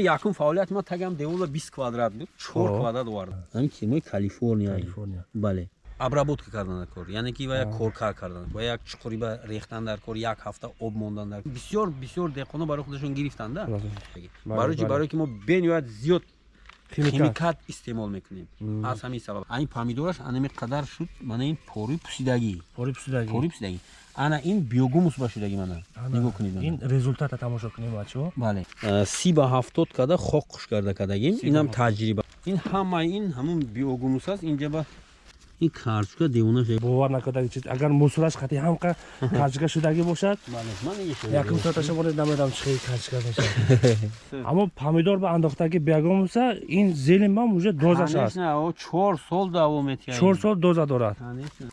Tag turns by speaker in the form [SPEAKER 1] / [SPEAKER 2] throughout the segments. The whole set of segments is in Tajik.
[SPEAKER 1] якум фаъолияти ман тагам девола бист квадрат буд. Чор квадрат овардам ҳамин кемои калифорния. Бале. Обработка кардан дар кор. Яъне ки ва як коркар кардан ва як чуқуриба рехтан дар кор як ҳафта об мондан дар бисёр бисёр деҳқоно барои худашон гирифтанда барои. Чи барое ки мо бениҳоят зиёд химикат. истеъмол мекунем. Аз ҳамин сабаб. Ани помидораш анаме қадар шуд мана ин порӯи пусидагӣ.
[SPEAKER 2] Пори
[SPEAKER 1] пусидагӣ ана ин биогумус ба шудагӣ мана. Нигоҳ кунед
[SPEAKER 2] ин результата тамошо кунем бачаҳо
[SPEAKER 1] бале. Си ба ҳафтод када хок хуш карда кадагим инам таҷриба. Ин ҳамаи ин ҳамун биогумус аст. Инҷа ба ин карчука девонаш
[SPEAKER 2] бовар накардаги чиз. Агар мусораш қати ҳамқа карчука шудагӣ бошад? Якум соаташа монед намедам чӣ хели карчука мешавад аммо помидор ба андохтаги биогумуса ин зелен бам уже дозаш аст.
[SPEAKER 1] чор сол давом метиҳад.
[SPEAKER 2] Чор сол доза дорад.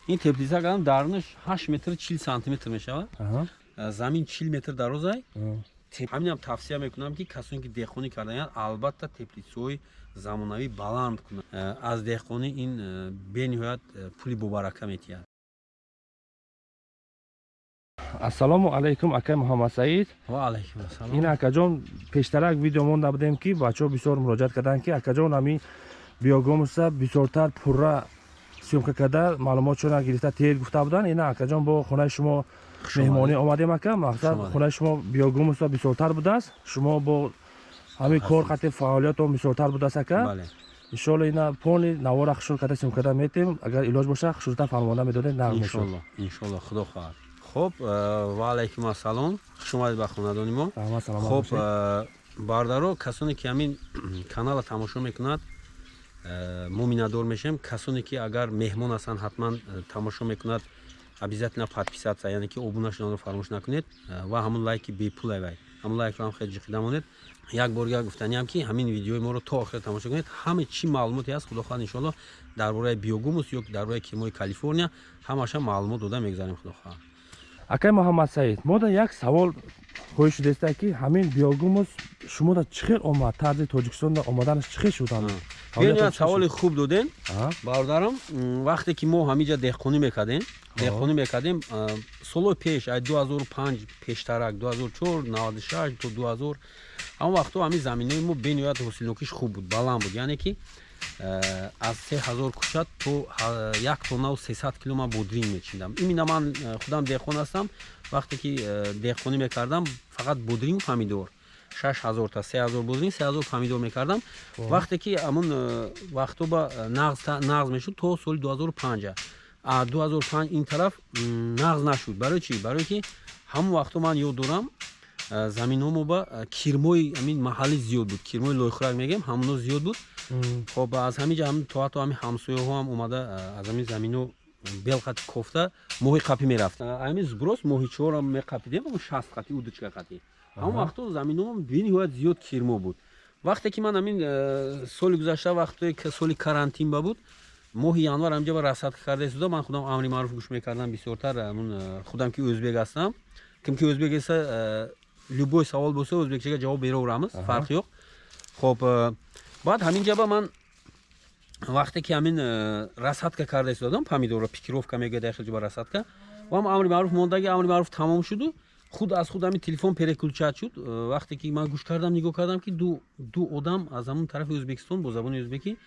[SPEAKER 1] Ин теплица гадам дарунаш ҳашт метр чил сантиметр мешавад замин чил метр дарозай. Ҳаминам тавсия мекунам ки касоне ки деҳқонӣ кардаанд албатта теплицаҳои замонавӣ баланд кунад. Э, аз деҳқонӣ ин э, бениҳоят э, пули бобарака метиҳад.
[SPEAKER 2] Ассалому алайкум акай муҳаммад саид.
[SPEAKER 1] Ваалайкумассалом
[SPEAKER 2] ин акаҷон пештарак видео монда будем ки бачаҳо бисёр муроҷиат карданд ки акаҷон ами биогомуса бисёртар пурра сёмка карда маълумотшона гирифта тер гуфта буданд. Ина акаҷон бо хонаи шумо меҳмонӣ омадем ака. Мақсад хонаи шумо биогомуса бисёртар будааст. Шумо бо ҳамин кор қати фаъолиятон бисёртар будааст ака? Иншоалло ина пони навора хушур карда сим карда метем. Агар илоҷ боша хушуртар фармода медодем нағм мешуд
[SPEAKER 1] иншоалло худо хоҳад. Хуб э, ваалайкум ассалом. Хуш омадед ба хонадони мо. Хуб э, бародаро касоне ки ҳамин канала тамошо мекунад э, мо миннатдор мешавем касоне ки агар меҳмон ҳастанд ҳатман тамошо мекунад обязательно подписаться яъне ки обуна шуданро фаромӯш накунед. Ва ҳамон лайки бепулай вай. Ҳамон лайкро ҳам хеле ҷиқида монед як боргар гуфтаниам ки ҳамин видеои моро то охир тамошо кунед. Ҳама чӣ маълумоте ҳаст худохоҳад иншоалло дар бораи биогумус ё дар бораи кемои калифорния ҳамаша маълумот дода мегузарем худохоҳад
[SPEAKER 2] акай муҳаммад саид мода як савол хоҳиш шудеста ки ҳамин биогумус шумода чӣ хел омад? Тарзи тоҷикистонда омаданаш чӣ хел шуд
[SPEAKER 1] биёният саволи хуб додем бародарам. Вақте ки мо ҳамиҷа деҳқонӣ мекардем деҳқонӣ мекардем солҳои пеш ай 2005 пештарак 2004 96 то 2000 ҳамон вақтҳо ҳамин заминаи мо бениҳоят ҳосилнокиш хуб буд баланд буд. Яъне ки э, аз се ҳазор кӯча то як тоннау сесад кило ман бодринг мечиндам. Имина ман э, худам деҳқон ҳастам. Вақте ки э, деҳқонӣ мекардам фақат бодрингу помидор. Шаш ҳазор та се ҳазор бодринг се ҳазор помидор мекардам. Вақте ки амн вақтҳо ба нағз мешуд то соли ду ҳазору панҷа ду ҳазору панҷ ин тараф нағз нашуд. Барои чи барое ки ҳамон вақтҳо ман ёд дорам заминҳо мо ба кирмои амин маҳаллӣ зиёд буд. Кирмои лойхӯрак мегӯем ҳамоно зиёд буд. Хоб аз ҳамиҷа то ҳатто ҳами ҳамсояҳо ҳам омада аз ҳамин заминҳо белқати кофта моҳи қапӣ мерафт. Ҳамин зуброс моҳи чорам меқапидем шаст қати удучка қати ҳамон вақтҳо заминҳо бениҳоят зиёд кирмо буд. Вақте ки ман ҳамин соли гузашта вақте соли карантин ба буд моҳи январ ҳамҷа ба расадка карда истода ман худам амри маъруф гӯш мекардам бисёртар. Худам ки o'zбек ҳастам. Ким ки o'zбек эса любой савол боса o'zбекчага ҷавоб бераверамиз фарқи ёк. Хоб э, баъд ҳамин ҷаба ман вақте ки ҳамин э, расадка карда истодам помидорро пикировка мегӯяд яхелҷаба расадка ва амри маъруф мондаги амри маъруф тамом шуду худ аз худ ҳамин телефон переключат шуд. Э, вақте ки ман гӯш кардам нигоҳ кардам ки ду одам аз ҳамон тарафи o'zбекистон бо забони o'збекӣ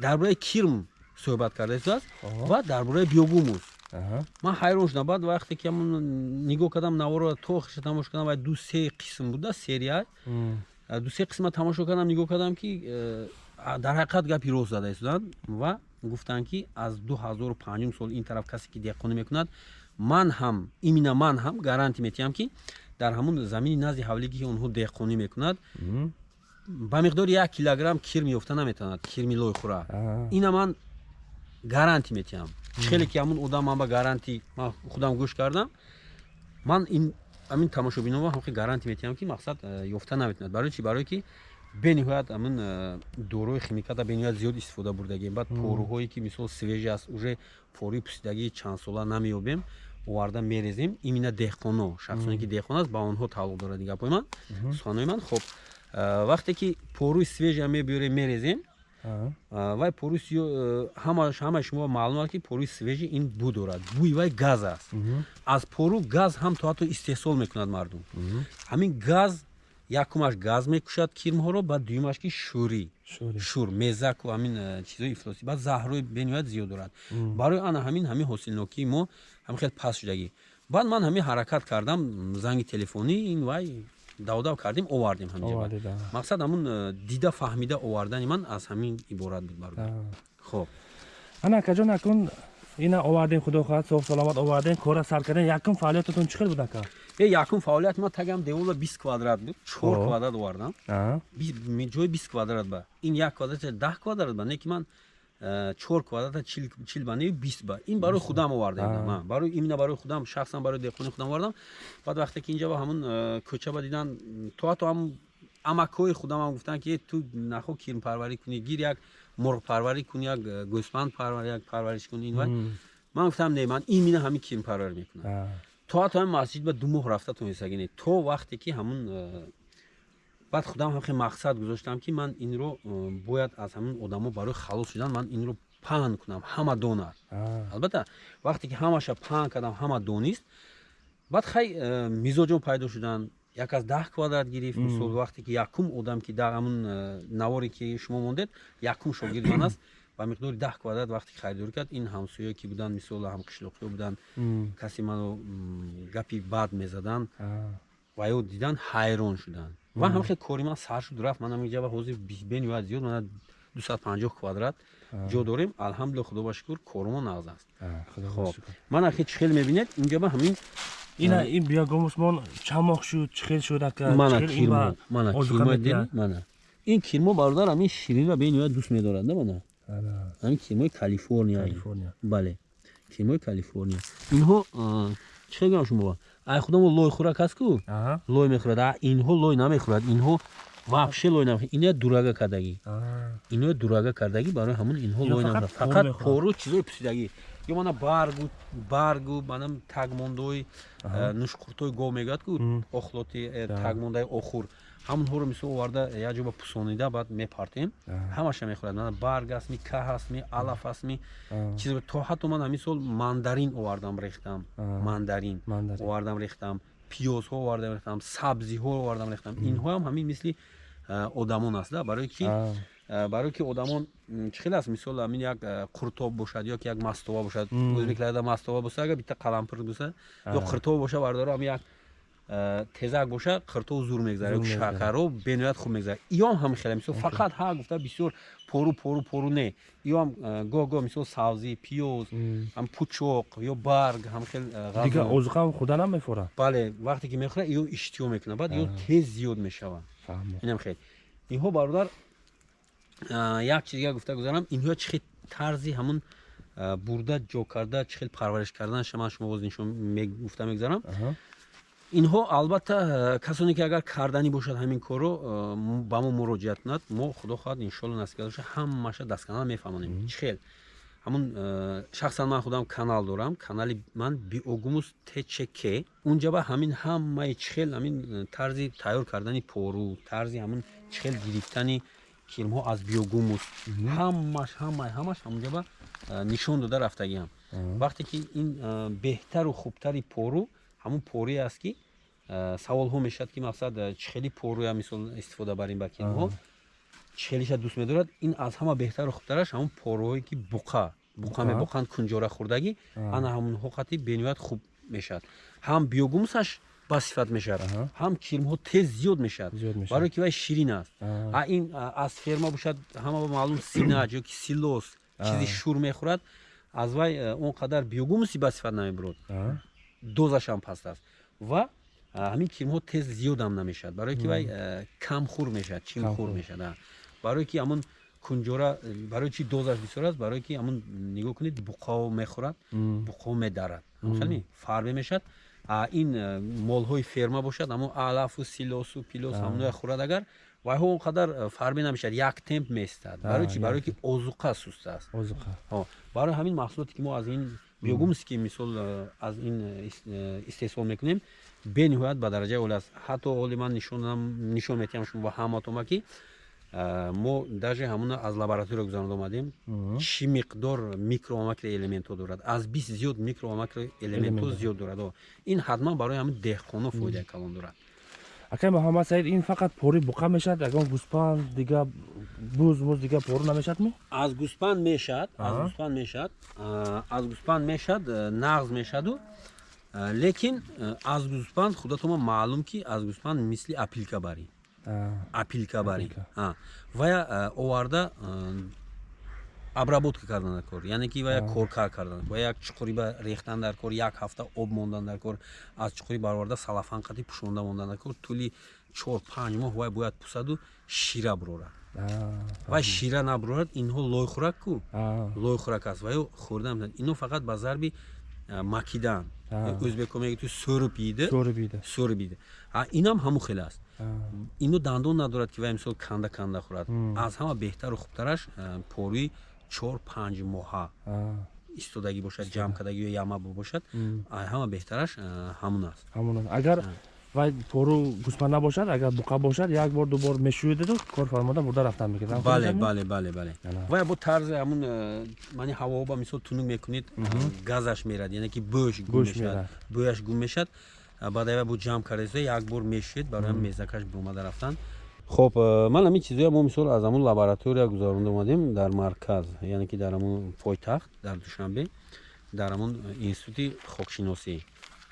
[SPEAKER 1] дар бораи кирм суҳбат карда истодааст. Ва дар бораи биогумус ман ҳайрон шудам баъд вақте ки нигоҳ кардам наворо то охирша тамошо кардам ва ду се қисм буда серия ду се қисма тамошо кардам нигоҳ кардам ки э, дар ҳақиқат гапи рост зада истоданд ва гуфтанд ки аз ду ҳазору панҷум сол ин тараф касе ки деҳқонӣ мекунад ман ҳам имина ман ҳам гарантӣ метиҳам ки дар ҳамун замини назди ҳавлиги ки онҳо деҳқонӣ мекунад ба миқдори як килограмм кирм ёфта наметавонад кирми лойхӯра ина ман гарантӣ метиҳам. Хеле ки ҳамун одам ман ба гарантӣ ман худам гӯш кардам ман ҳамин тамошобинова ҳамхи гарантӣ метиҳам ки мақсад э, ёфта наметавонад барои чи барое ки бениҳоят ҳамин э, дорои химиката бениҳоят зиёд истифода бурдагем баъд порӯҳое ки мисол свежи аст уже пории пусидагии чандсола намеёбем оварда мерезем. Имина деҳқоно шахсоне ки деҳқон аст ба онҳо тааллуқ дорад гапои ман суханои ман. Хуб э, вақте ки порӯи свежа мебиёрем мерезем вай порӯи ҳамаи шумо маълум аст ки порӯи свежи ин бу дорад. Бӯи вай газ аст. Аз порӯ газ ҳам то ҳатто истеҳсол мекунад мардум. Ҳамин газ якумаш газ мекушад кирмҳоро баъд дуюмаш ки шӯрӣ.
[SPEAKER 2] Шӯри
[SPEAKER 1] шур мезаку ҳамин э, чизои ифлосӣ. Баъд заҳрои бениҳоят зиёд дорад. Барои ана ҳамин ҳамин ҳосилнокии мо ҳам хел паст шудагӣ. Баъд ман ҳамин ҳаракат кардам занги телефонӣ ин вай давдав кардем овардем ҳаминҷа
[SPEAKER 2] Овардида.
[SPEAKER 1] мақсад ҳамун э, дида фаҳмида овардани ман аз ҳамин иборат буд бародар
[SPEAKER 2] А.
[SPEAKER 1] хоб.
[SPEAKER 2] Ана акаҷон акун ина овардем худо хоҳад соҳ саломат овардем кора сар кардем якум фаъолиятатон чӣ хел буд ака?
[SPEAKER 1] Е якум фаъолият ман тагам девола бист квадрат буд чор квадрат овардам. Ҷои бист квадрат ба. Ин як квадрат даҳ квадрат ба не ки ман э, чор квадрата чил- ба неви бист ба. Ин барои худам оварда будам
[SPEAKER 2] А.
[SPEAKER 1] ман барои имна барои худам шахсан барои деҳқони худам овардам. Баъд вақте ки инҷа ба ҳамун э, кӯча ба дидан то ҳатто ҳам амакҳои худам ҳам гуфтанд ки «Э, ту нахо кирмпарварӣ кунӣ? Гир як мурғпарварӣ кунӣ? Як э, гӯспанд як парвариш кунӣ? ин ман гуфтам не ман имина ҳамин кирмпарварӣ мекунам то ҳатто ҳамин масҷид ба ду моҳ рафта тонистагӣ не то вақте ки ҳамун баъд худам ҳам хеле мақсад гузоштам ки ман инро бояд аз ҳамин одамо барои халос шудан ман инро паҳн кунам ҳама донад албатта вақте ки ҳамаша паҳн кардам ҳама донист баъд хай э, мизоҷон пайдо шуданд як аз даҳ квадрат гирифт мисол вақте ки якум одам ки дар ҳамун э, наворе ки шумо мондед якум шогирд ман аст ба миқдори даҳ квадрат вақте ки харидорӣ кард ин ҳамсоё ки буданд мисол ҳамқишлоқиё буданд касе маро гапи бад мезаданд ва ё дидан ҳайрон шуданд ва ҳам хел кори ман сар шуд рафт. Манам инҷа ҳозир бениҳоят зиёд мана 250 квадрат ҷо дорем. Алҳамдулилла худо ба шукр корумон нағз аст. Хоб. ман ахи чӣ хел мебинед инҷа ба ҳамин
[SPEAKER 2] ина ин биягомусмон чанд моҳ шуд чӣ хел шуд ака
[SPEAKER 1] мана
[SPEAKER 2] Чӣ хел ин ба
[SPEAKER 1] кирмо мана кирмо дидед мана. Ин кирмо бародар ҳамин ширинро бениҳоят дӯст медорад на мана.
[SPEAKER 2] Ана.
[SPEAKER 1] ҳамин кирмои калифорния. Бале кирмои калифорния. Инҳо чӣ хел гӯям шумо ай худомо лой хӯрак ҳаст ку? Лой мехӯрад. Инҳо лой намехӯрад. Инҳо вообще лой намехӯрад. Ино дурага кардагӣ. Ино дурага кардагӣ барои ҳамун инҳо лой намехӯрад.
[SPEAKER 2] пору
[SPEAKER 1] фақат пору чизои пусидагӣ ё мана баргу баргу манам тагмондои э, нушқуртои гов мегӯяд ку. Охлоти э,
[SPEAKER 2] Да.
[SPEAKER 1] тагмондаи охур ҳамонҳоро мисол оварда як ҷо ба пусонида баъд мепартем. Ҳамаша мехӯрад. Мана барг астми каҳ астми алаф астми чиз то ҳатто ман ҳамин сол мандарин овардам рехтам. Мандарин овардам рехтам. Пиёзҳо овардам рехтам. Сабзиҳо овардам рехтам. Инҳо ҳам ҳамин мисли одамон аст да. Барое ки барое ки одамон чӣ хел аст? Мисол ҳамин як қуртоб бошад ё ки як мастова бошад. Ӯзбекларда мастова боса агар биtta қалампир боса. Ё қиртов боша бардора ҳамин як тезак боша қиртов зур мегзара шакаро бениҳоят хуб мегзара иём ҳам хеле мисол фақат ҳа гуфта бисёр пору пору пору не. Иём э, гоҳ гоҳ мисол савзӣ пиёз
[SPEAKER 2] М.
[SPEAKER 1] ҳам пучоқ ё барг ҳам хел э,
[SPEAKER 2] дигар
[SPEAKER 1] ғазо.
[SPEAKER 2] озуқам худа намефорад
[SPEAKER 1] бале вақте ки мехӯрад иё иштиҳо мекунад баъд иё тез зиёд мешавад
[SPEAKER 2] фаҳмо.
[SPEAKER 1] Инам хел. Инҳо бародар як чиз дигар гуфта гузарам инҳо чӣ хел тарзи ҳамун бурда ҷо карда чӣ хел парвариш карданаш ман шумо боз нишон гуфта мегузарам.
[SPEAKER 2] Аҳа.
[SPEAKER 1] Инҳо албатта касоне ки агар карданӣ бошад ҳамин корро м- ба мо муроҷиат кунад мо худо хоҳад карда боша ҳамаша дастканал мефаҳмонем. Чӣ хел. Ҳамун а, шахсан ман худам канал дорам канали ман биогумус тчк. Унҷа ба ҳамин ҳамаи чӣ хел ҳамин а, тарзи тайёр кардани пору тарзи ҳамин чӣ хел гирифтани кирмҳо аз биогумус. Ҳамаш ҳамаи ҳамаш ҳамунҷа ба а, нишон дода рафтагиам вақте ки ин беҳтару хубтари пору ҳамун порие аст ки а, саволҳо мешавад ки мақсад а, чӣ хели поруя мисол истифода барем ба кирмҳо чӣ хелиша дӯст медорад ин аз ҳама беҳтару хубтараш ҳамун поруҳое ки буқа буқа мебоқанд кунҷора хӯрдагӣ. Ана ҳамунҳо қати бениҳоят хуб мешавад. Ҳам биогумусаш ба сифат мешавад. Ҳам кирмҳо тез зиёд мешавад. Барое ки вай ширин аст.
[SPEAKER 2] А.
[SPEAKER 1] ин аз ферма бошад ҳама маълум синаҷ ё ки силос чизи
[SPEAKER 2] А.
[SPEAKER 1] шур мехӯрад аз вай э, он қадар биогумуси ба сифат намебурод. Дозашам паст аст. Ва ҳамин кирмҳо тез зиёдам намешавад. Барое ки вай камхӯр мешавад чимхӯр а. барое ки ҳамун кунҷора барои чи дозаш бисёр аст барое ки ҳамун нигоҳ кунед буқао мехӯрад буқо медарад. Ҳамхелми фарбе мешавад а ин молҳои ферма бошад ҳамон алафу силосу пилос
[SPEAKER 2] А.
[SPEAKER 1] ҳамуноя хӯрад агар вайҳо он қадар фарбе намешавад як темп меистад барои чи
[SPEAKER 2] як
[SPEAKER 1] барое ки озуқа суст аст.
[SPEAKER 2] Озуқа.
[SPEAKER 1] Барои ҳамин маҳсулоте ки мо аз ин биогумсе ки мисол э, аз ин э, э, истеҳсол мекунем бениҳоят ба дараҷаи оли аст. Ҳатто оли ман нишон метиҳам шумо ба ҳаматома ки мо даже ҳамуна аз лаборатория гузарода омадем чӣ миқдор микро ва макро элементҳо дорад? Аз бист зиёд микро ва макро элементҳо.
[SPEAKER 2] Элемент.
[SPEAKER 1] зиёд дорад. Ин ҳатман барои ҳамин деҳқоно фоидаи калон дорад
[SPEAKER 2] акай муҳаммад саид ин фақат пори буқа мешавад? Ягон гӯспанд дига буз муз дига пору намешавад ми
[SPEAKER 1] аз гӯспанд мешад аз гӯспанд мешад аз гӯспанд мешад э, нағз мешаду. А, лекин э, аз гӯспанд худатома маълум ки аз гӯспанд мисли апилка барӣ апилка барӣ
[SPEAKER 2] Апилка.
[SPEAKER 1] А, вая э, оварда э, обработка кардан дар кор. Яъне ки вая коркар кардан ва як чуқури ба рехтан дар кор як ҳафта об мондан дар кор аз чуқури бароварда салафан қати пӯшонда мондан дар кор тӯли чор панҷ моҳ вай бояд пӯсаду шира бурорад. Вай шира набурорад инҳо лойхӯрак ку. Лойхӯрак аст. Ваё хӯрда метавонад ино фақат ба зарби макидан. Меги ту сӯруб ида
[SPEAKER 2] сори бида
[SPEAKER 1] сӯруб ида А, инам ҳамун хеле аст. Ино дандон надорад ки вай мисол канда канда хӯрад аз ҳама беҳтару хубтараш поруи чор панҷ моҳа истодагӣ бошад ҷамъ кардагӣ ё яма бошад. Ҳама беҳтараш ҳамун аст.
[SPEAKER 2] ҳамон агар вай пору гӯспанд набошад агар буқа бошад як бор дубор мешӯидаду кор фармода бурда рафтан мекард
[SPEAKER 1] бале бале бале бале. Вай бо тарзи ҳамун мани ҳавоба мисол тунук мекунед газаш мерад яъне ки бӯш гум мешавад бӯяш гум мешад. Баъд ай бо ҷамъ кардаиса як бор мешед барои мезакаш бомада рафтан хоб ман ҳамин чизоя мо мисол аз ҳамун лаборатория гузаронда омадем дар марказ яъне ки дар ҳамун пойтахт дар душанбе дар ҳамун институти хокшиносӣ.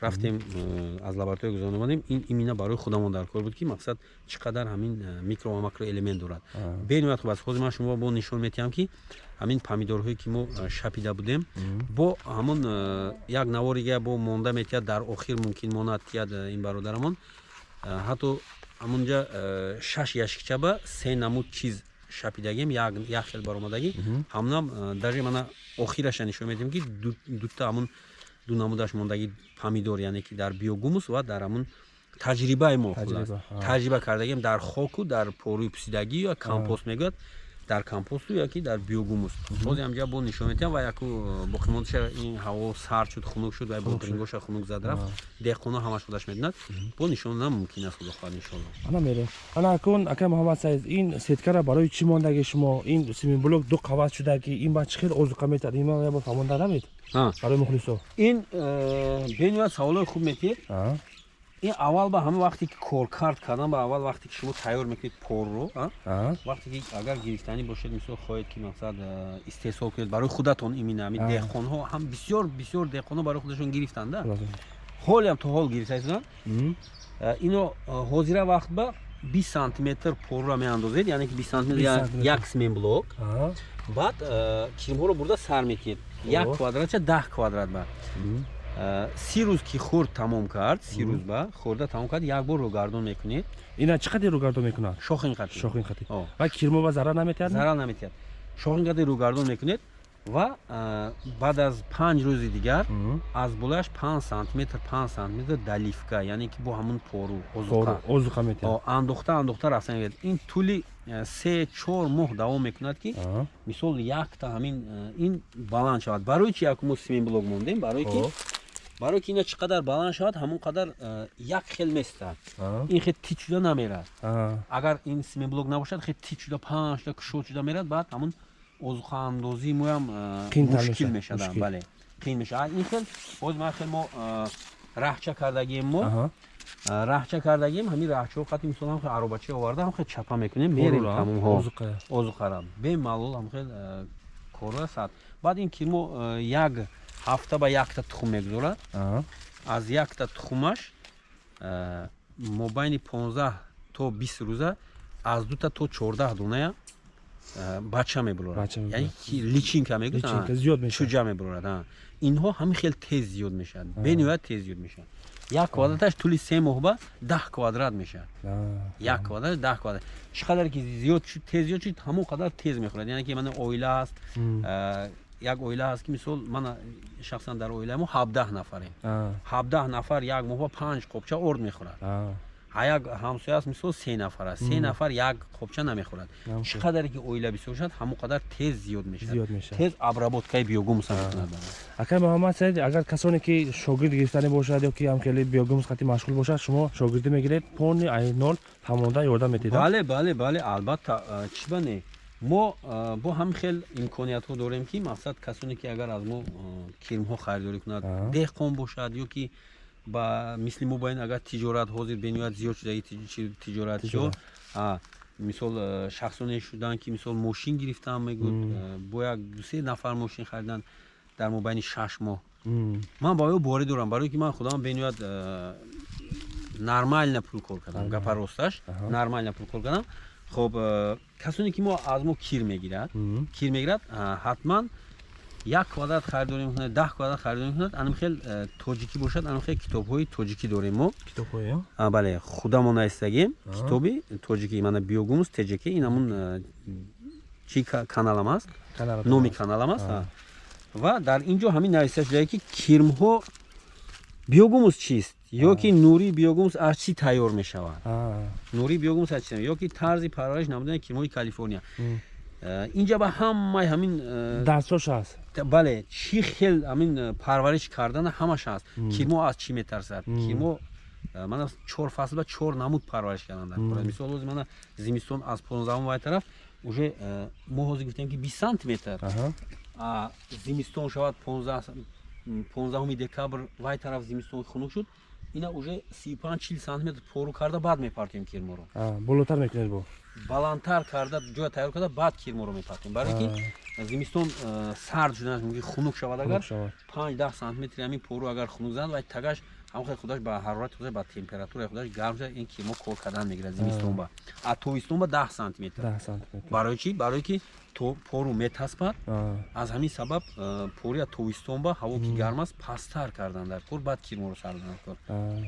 [SPEAKER 1] Рафтем э, аз лаборатория гузаронда омадем. Ин имина барои худамон дар кор буд ки мақсад чӣ қадар ҳамин э, микро ва макроэлемент дорад. Бениҳоят хуб аст ҳозир ман шумо бо нишон метиҳам ки ҳамин помидорҳое ки мо э, шапида будем бо ҳамун э, як наворига бо монда метиҳад дар охир мумкин монад тиҳад э, ин бародарамон. Э, ҳатто ҳамунҷа э, шаш яшикча ба се намуд чиз шапидагем як хел баромадагӣ ҳамунам э, даже мана охираша нишон медиҳем ки ду- дута ҳамун ду намудаш мондагӣ помидор яъне ки дар биогумус ва дар ҳамун таҷрибаи мо хулас.
[SPEAKER 2] ҳа.
[SPEAKER 1] таҷриба кардагем дар хоку дар поруи пусидагӣ ё компост мегӯяд дар компосту яки дар биогумус. Бози ҳамҷа бо нишон метиҳам ва яку боқимондаша ин ҳаво сард шуд хунук шуд ва бодрингоша хунук зад рафт деҳқоно ҳамаш худаш медонад бо нишонам мумкин аст худо хоҳад иншолло
[SPEAKER 2] ана мерем ана акун акай муҳаммад саид ин сеткара барои чӣ мондаги шумо? Ин семинблок ду қават шуда ки ин ба чӣ хел озуқа метад ин ма ябо фаҳмонда намед? Барои мухлисо
[SPEAKER 1] ин э, бениҳоят саволои хуб метиҳед ин аввал ба ҳама вақте ки коркард кардан ба аввал вақте ки шумо тайёр мекунед порро вақте ки агар гирифтанӣ бошед мисол хоҳед ки мақсад истеҳсол кунед барои худатон имина ҳамин
[SPEAKER 2] А.
[SPEAKER 1] деҳқонҳо ҳам бисёр бисёр деҳқонҳо барои худашон гирифтанда. Ҳолиам то ҳол гирифтаистан ино ҳозира вақт ба 20 сантиметр порра меандозед яъне ки 20 сантиметр
[SPEAKER 2] 20
[SPEAKER 1] як-
[SPEAKER 2] сантиметр.
[SPEAKER 1] як смен блок. Баъд киримҳоро бурда сар мекунед. Як квадратча даҳ квадрат ба Э, си рӯз ки хӯрд тамом кард си рӯз ба хӯрда тамом кард як бор рӯгардон мекунед.
[SPEAKER 2] Ина чӣ қадр рӯгардон мекунад?
[SPEAKER 1] Шохин қати
[SPEAKER 2] шохин хати
[SPEAKER 1] О.
[SPEAKER 2] ва кирмо ва зарар наметиҳад?
[SPEAKER 1] Зарар наметиҳад. Шохин қати рӯгардон мекунед ва э, баъд аз панҷ рӯзи дигар аз болояш панҷ сантиметр панҷ сантиметр далифка яъне ки бо ҳамун пору озуқа.
[SPEAKER 2] Озуқа метиҳад.
[SPEAKER 1] О, андохта андохта рафта мегӯяд ин тӯли э, се чор моҳ давом мекунад ки мисол якта ҳамин э, ин баланд шавад. Барои чи як мо симин блок мондем барои ки барои ки ина чӣ қадар баланд шавад ҳамон қадар э, як хел местад ин хел тит шуда намерад. Агар ин симин блок набошад хел тит шуда панҷ шуда кушод шуда мерад баъд ҳамун озуқаандозии моям э, мушкил
[SPEAKER 2] мешавад,
[SPEAKER 1] мешад
[SPEAKER 2] мушкил.
[SPEAKER 1] бале қиин мешавад ин хел боз ма хел мо раҳча кардагием мо раҳча кардагием ҳамин раҳчаҳо қати мисол ҳам хел аробачи оварда ҳам хел чапа мекунем мерем тамомҳо.
[SPEAKER 2] Озуқа.
[SPEAKER 1] озуқара бемалол ҳам хел э, кора сад. Баъд ин кирмо э, як ҳафта ба якта тухм мегузорад аз якта тухмаш мобайни 15 то 20 рӯза аз дута то 14 доная бача мебурорад яъне ки личинка мегӯяд чуҷа мебурорад инҳо ҳамин хел тез зиёд мешавад. Бениҳоят тез зиёд мешавад як квадраташ тӯли се моҳ ба даҳ квадрат мешавад як квадрат даҳ квадрат. Чӣ қадар ки зиёд шуд тез зиёд шуд ҳамон қадар тез мехӯрад. Яъне ки мана оила аст э, як оила ҳаст ки мисол мана шахсан дар оилаи мо ҳабдаҳ нафарем ҳабдаҳ нафар як моҳ ба панҷ қопча орд мехӯрад як ҳамсоя аст мисол се нафар аст. се нафар як қопча намехӯрад. чӣ қадаре ки оила бисёр шад ҳамон қадар тез зиёд мешавад. Тез обработкаи биогумуса мекунад
[SPEAKER 2] акай муҳаммад саид агар касоне ки шогирд гирифтанӣ бошад ё ки ҳамкели биогумус қати машғул бошад шумо шогирдӣ мегиред. Пони айнол тамонда ёрдам метиҳед
[SPEAKER 1] бале бале бале. Албатта чӣ ба не? Мо бо ҳам хел имкониятҳо дорем ки мақсад касоне ки агар аз мо киримҳо харидорӣ кунад деҳқон бошад ё ки ба мисли мо боин агар тиҷорат ҳозир бениҳоят зиёд шудаи тиҷоратшо мисол э, шахсоне шудан ки мисол мошин гирифтан мегӯд э, бо як дусе нафар мошин харидан дар мобайни шаш моҳ. Ман ба ё боре дорам барое ки ман худам бениҳоят э, нормально пул кор кардам гапа росташ нормально пул кор кардам. Хоб касоне ки мо аз мо кир мегирад кир мегирад ҳатман як квадрат харидорӣ мекунад даҳ квадрат харидорӣ мекунад анамхел тоҷикӣ бошад анамхел китобҳои тоҷикӣ дорем мо. Бале худамон наистагем китоби тоҷикӣ мана биогумус тҷк ин ҳамун чи каналам аст? Номи каналам аст ва дар ин ҷо ҳамин нависта шудае ки кирмҳо биогумус чист ё ки нурии биогумус аз чӣ тайёр мешавад? Нурии биогумус аз чи ё ки тарзи парвариш намудани кирмҳои калифорния. Э, инҷа ба ҳамаи ҳамин
[SPEAKER 2] э, дарсош ҳаст
[SPEAKER 1] бале чӣ хел ҳамин э, парвариш кардана ҳамаш ҳаст кирмо аз чӣ метарсад кирмо мана чор фасл ба чор намуд парвариш кардан дар кора мисол ҳозир мана зимистон аз понздаҳум вай тараф уже мо ҳозир гуфтем ки бист сантиметр. Зимистон шавад понздаҳуми декабр вай тараф зимистон хунук шуд. Ина уже сию панҷ чил сантиметр пору карда баъд мепартем кирморо
[SPEAKER 2] болотар мекунед бо
[SPEAKER 1] баландтар карда ҷоя тайёр карда баъд кирморо мепартем. Барое ки зимистон сард шуданаш муги хунук шавад агар панҷ даҳ сантиметри ҳамин пору агар хунук занад вай тагаш ҳамхел худаш ба ҳарорати худаш ба температураи худаш гарм шуда ин кирмо кор кардан мегирад зимистон ба. А тобистон ба даҳ сантиметр. Барои чи? Барое ки пору метаспад. Аз ҳамин сабаб пори аз тобистон ба ҳаво ки гарм аст пасттар кардан дар кор баъд кирморо сардан кор.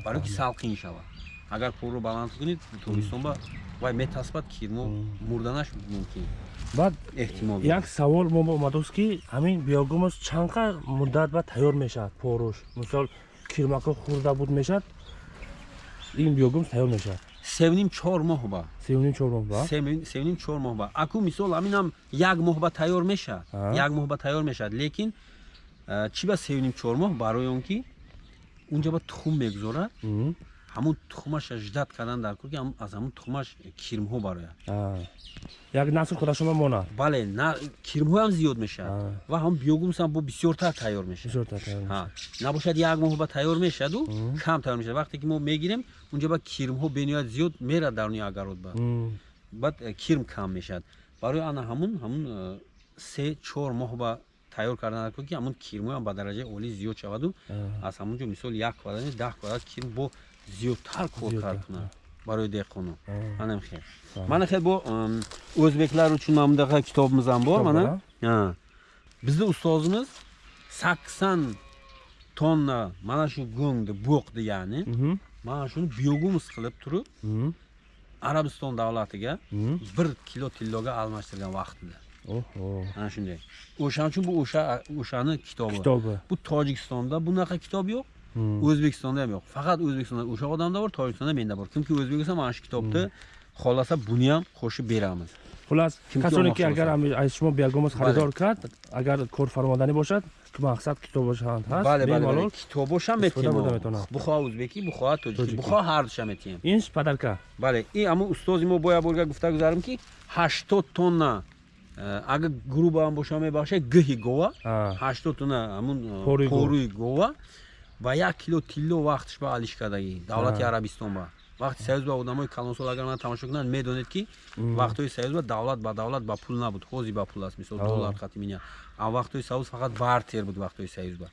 [SPEAKER 1] Барое ки салқин шавад агар пурро баланд кунед тобистон ба вай метаспад кирмо мурданаш мумкин.
[SPEAKER 2] Баъд
[SPEAKER 1] эҳтимол
[SPEAKER 2] як савол мо омадост ки ҳамин биогумус чандқа муддат баъд тайёр мешавад поруш мисол кирмако хурда буд мешавад ин биогумус тайёр мешавад.
[SPEAKER 1] Севним чор моҳ ба.
[SPEAKER 2] Севним чор моҳ ба?
[SPEAKER 1] Севним чор моҳ ба. Аку мисол ҳаминам як моҳ ба тайёр мешавад. Як моҳ ба тайёр мешавад. Лекин чӣ ба севним чор моҳ? Барои он ки унҷа ба тухм мегузорад ҳамун тухмаша ждат кардан дар кур ки аз ҳамун тухмаш кирмҳо барояд
[SPEAKER 2] як насл худашон мемонад
[SPEAKER 1] бале кирмҳоам зиёд мешавад. Ва ҳам биогумсам бо бисёртар тайёр мешавад. Набошад як моҳ ба тайёр мешаваду кам тайёр мешавад. Вақте ки мо мегирем унҷа ба кирмҳо бениҳоят зиёд мерад даруни агарод ба. Баъд э, кирм кам мешавад. Барои ана ҳамун ҳамун э, се чор моҳ ба тайёр кардан ки ҳамун кирмҳоам ба дараҷаи олӣ зиёд шаваду. Аз ҳамун ҷо мисол як квадрат даҳ квадрат кирм бо зиёдтар кор кардна барои деҳқону манам хел мана хел бо o'zbeklar uchun mana bunaqa kitobimiz ham bor mana bizni ustozimiz sakson tonna mana shu go'ngni bo'qdi ya'ni mana shuni biogumус qilib turib arabiston davlatiga bir kilo tilloga almashtirgan vaqtida ana shunday o'shaning uchun bu o'sha o'shani kitobi
[SPEAKER 2] kitobi
[SPEAKER 1] bu tojikistonda bunaqa kitob yo'q o'zbekistonda ham yo'q. Faqat o'zbekistonda o'sha odamda bor tojikistonda menda bor. Chunki o'zbekiston mana shu kitobni xohlasa buni ham qo'shib beramiz.
[SPEAKER 2] Хулас касоне ки агар аз шумо биогумус харидор кард агар корфармоданӣ бошад мақсад китобошам ҳаст
[SPEAKER 1] бемалол китобошам метием бухоҳа ӯзбекӣ бухоҳа тоҷикӣ бухоҳа ҳардуша метием
[SPEAKER 2] инш падарка
[SPEAKER 1] бале ин ҳамун устози мо боя борга гуфта гузарам ки ҳаштод тонна агар грубаам боша мебахшад гӯҳи гова ҳаштод тонна ҳамун поруи гова ва як кило тилло вақтш ба алишкардагӣ давлати арабистон ба. Вақти союз ба одамои калонсол агар ман тамошо кунад медонед ки вақтҳои союз ба давлат ба давлат ба пул набуд. Ҳозир ба пул аст мисол доллар хати миня. А вақтҳои союз фақат бартер буд вақтҳои союз ба.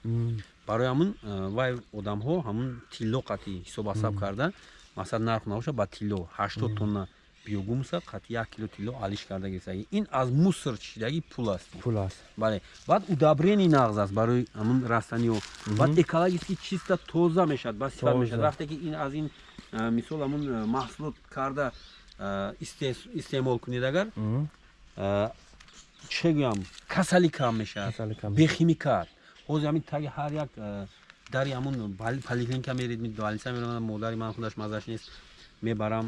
[SPEAKER 1] Барои ҳамун вай одамҳо ҳамун тилло қати ҳисобасаб карда. Масалан нарх набошад ба тилло ҳаштод тонна биогумуса қати як кило тилло алиш карда гирифтагӣ ин аз мусор чишидагӣ пул аст.
[SPEAKER 2] Пул аст.
[SPEAKER 1] Бале баъд удабрени нағз аст барои ҳамун растаниҳо баъд экологически чиста тоза мешавад ба сифат мешавад. Вақте ки ин аз ин мисол ҳамун маҳсулот карда истеъмол кунед агар чӣ гӯям? Касалӣ кам мешавад. Бехимикат. Ҳозир ҳамин таги ҳар як дари ҳамун поликлиника меред больница меравад модари ман худаш мазаш нест мебарам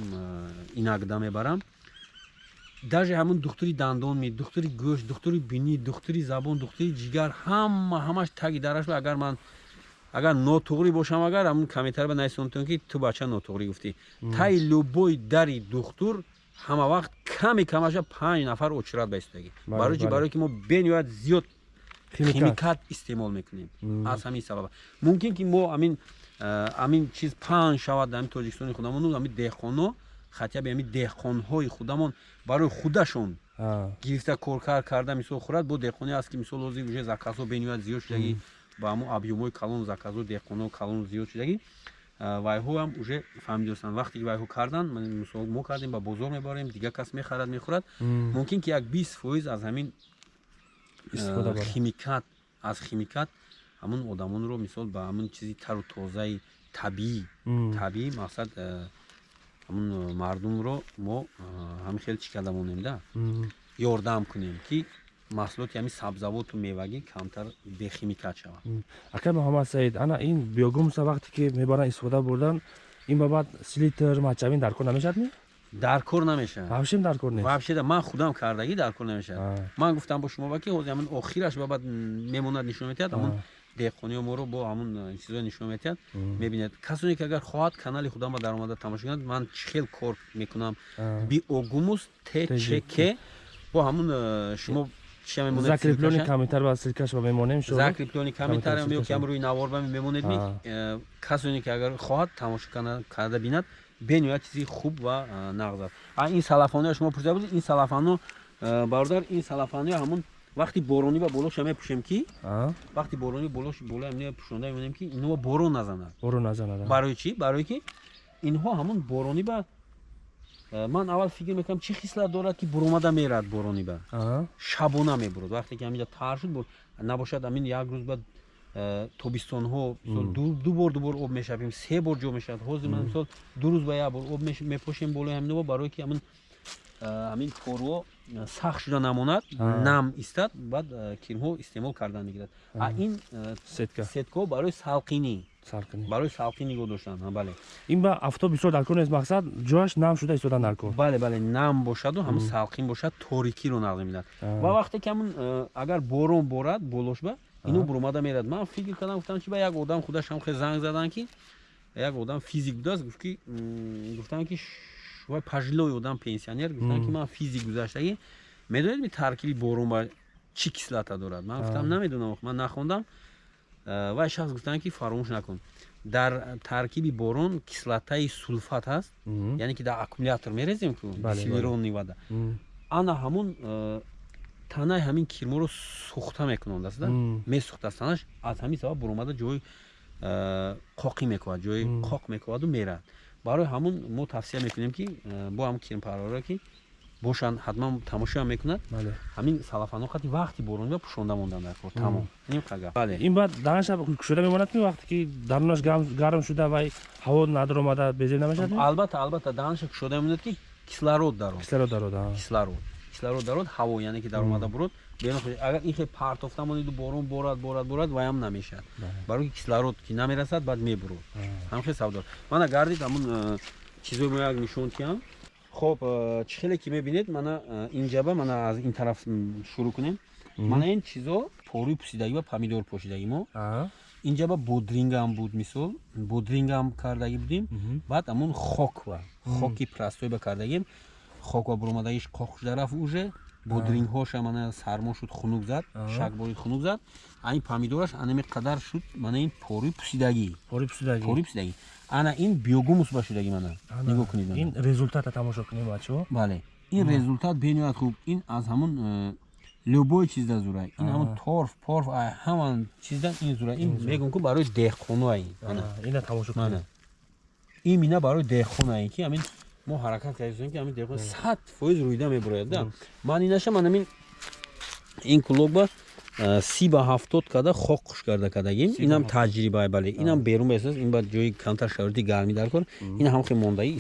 [SPEAKER 1] инагда мебарам. Даже ҳамун духтури дандон ми духтури гӯшт духтури бинӣ духтури забон духтури ҷигар ҳама ҳамаш таги дараш агар ман агар нотуғрӣ бошам агар ҳамун каметар ба найсонтон ки ту бача нотуғрӣ гуфтӣ таи любой дари духтур ҳама вақт каме камаша панҷ нафар очирад ба истодагӣ барои чи барое ки мо бениҳоят зиёд
[SPEAKER 2] Химикат.
[SPEAKER 1] истеъмол мекунем. Аз ҳамин сабаб мумкин ки мо амин амин чиз паҳн шавад дар ҳамин тоҷикистони худамон. Ҳамин деҳқоно хатяб ҳамин деҳқонҳои худамон. Барои худашон гирифта коркар карда мисол хӯрад бо деҳқоне аст ки мисол ҳозир уже заказҳо бениҳоят зиёд шудагӣ. Ба ҳамун объёмҳои калон заказҳо деҳқоно калон зиёд шудагӣ. Вайҳоам уже фаҳмидостанд вақте ки вайҳо кардан мисол мо кардем ба бозор мебарем дигар кас мехарад мехӯрад. Мумкин ки як бист фоиз аз ҳамин химикат аз химикат ҳамун одамонро мисол ба ҳамун чизи тару тозаи табиӣ. Табиӣ мақсад ҳамун мардумро мо ҳамин хеле чӣ карда монем да? Ёрдам кунем ки маҳсулоти ҳамин сабзавоту мевагӣ камтар бехимикат шавад
[SPEAKER 2] ака муҳаммад саид ана ин биогумуса вақте ки мебаран истифода бурдан ин ба баъд слитр мачавин дар кор намешавад ми
[SPEAKER 1] дар кор намешавад.
[SPEAKER 2] Вабшем дар кор нест
[SPEAKER 1] вабше ман худам кардагӣ дар кор намешавад ман гуфтам бо шумо ва ки ҳозир ҳамин охираш ба баъд мемонад нишон метиҳад ҳамун деҳқониҳо моро бо ҳамун чизҳо нишон метиҳад мебинед касоне ки агар хоҳад канали худам ба дар омада тамошо кунад ман чӣ хел кор мекунам биогумус тчк бо ҳамун шумо
[SPEAKER 2] закреплёни камитар ба силкаш ба мемонем
[SPEAKER 1] закреплёни камитар ё ки ҳам рӯи навор ба мемонед касоне ки агар хоҳад тамошо карда бинад бениҳоят чизи хуб ва нағз аст ин салафониҳо шумо пурсида будед ин салафанҳо бародар ин салафаниҳо ҳамун вақти боронӣ ба болоша мепӯшем ки вақти боронӣ болош боло амне пӯшонда мемонем ки инҳо борон назанад.
[SPEAKER 2] Борон назанад
[SPEAKER 1] барои чӣ? Барое ки инҳо ҳамун боронӣ ба ман аввал фикр мекардам чӣ хислат дорад ки буромада мерад боронӣ ба? Шабона мебурад. Вақте ки ҳаминҷа тар шуд набошад амин як рӯз баъд тобистонҳо ду бор ду бор об мешавем се бор ҷо мешавад. Ҳозир ман мисол ду рӯз ба як бор об мепошем болои ҳаминҳо барое ки ҳамин ҳамин поруҳо сахт шуда намонад нам истад баъд кирмҳо истеъмол кардан мегирад. Ин сеткаҳо барои салқинӣ барои салқӣ нигоҳ доштан бале.
[SPEAKER 2] Ин ба афтоб бисёр дар кор нест мақсад ҷояш нам шуда истодан дар кор.
[SPEAKER 1] Бале бале нам бошаду ҳамн салқин бошад торикиро нағз медиҳад ва вақте ки ҳамн агар борон борад болошба ино буромада мерад. Ман фикр кардам гуфтам чи ба як одам худаш ҳам хел занг задан ки як одам физик будааст гуфтам ки вай пажилои одам пенсионер гуфтан ки ман физик гузаштагӣ медонед ми таркиби борон ба чӣ кислата дорад? Ман гуфтам намедонам ман нахондам вай шахс гуфтан ки фаромӯш накун. Дар таркиби борон кислатаи сулфат ҳаст. Яъне ки дар аккумулятор мерезем ку силиронни вада ана ҳамун танаи ҳамин кирморо сӯхта мекунондаста месӯхтаст танаш аз ҳамин сабаб буромада ҷои қоқӣ мекунад ҷои қоқ мекуваду мерад барои ҳамун мо тавсия мекунем ки бо ҳамн кирмпарварро ки бошанд ҳатман тамошоам мекунад. Ҳамин салафанҳо хати вақти боронӣ ба пӯшонда мондан дар кор тамом.
[SPEAKER 2] Ин баъд данаша кушода мемонад ки вақте ки дарунаш гарм шуда вай ҳаво надаромада безеб намешавад
[SPEAKER 1] албатта албатта данаша кушода мемонад ки кислород дарод.
[SPEAKER 2] Кислород дарод
[SPEAKER 1] кислород. Кислород дарод ҳаво яъне ки даромада бурод агар ин хел партофта монеду борон борад борад борад ваям намешавад барои ки кислород ки намерасад баъд мебурод. Ҳамхел савдор. Мана гардид ҳамун чизои мо як нишон тиҳам хоб чӣ хеле ки мебинед мана инҷаба мана аз ин тараф шурӯъ кунем. Мана ин чизо порӯи пусидагӣ ва помидор пошидагӣ мо инҷаба бодрингам буд мисол. Бодрингам кардагӣ будем. Баъд ҳамун хоква. Хоки простоиба кардагим хоква буромадагиш қоқ шуда рафт уже бодрингҳоша мана сармо шуд хунук зад шак борид хунук зад. Ин помидораш анаме қадар шуд мана ин порӯи пусидагӣ. Порӯи пусидагӣ. Ана ин биогумус ба шудагӣ мана. Нигоҳ кунед
[SPEAKER 2] ин результата тамошо кунем бачаҳо
[SPEAKER 1] бале ин результат бениҳоят хуб. Ин аз ҳамун любой чизда зурай ин ҳамун торф порф ҳаман чиздан ин зурай ин мегӯм ку барои деҳқонуа
[SPEAKER 2] ина тамошо кунем.
[SPEAKER 1] Ин мина барои деҳқонаи ки ҳамин мо ҳаракат кардем. Ки ҳамин деҳқон сад фоиз рӯйда мебурояд да. Ман инаша ман ҳамин ин кулоба си ба ҳафтод када хок хуш карда кардагим инам таҷриба бале. Инам берун баҳсас ин ба ҷои камтар шароити гармӣ дар кор. Ин ҳамхе мондаи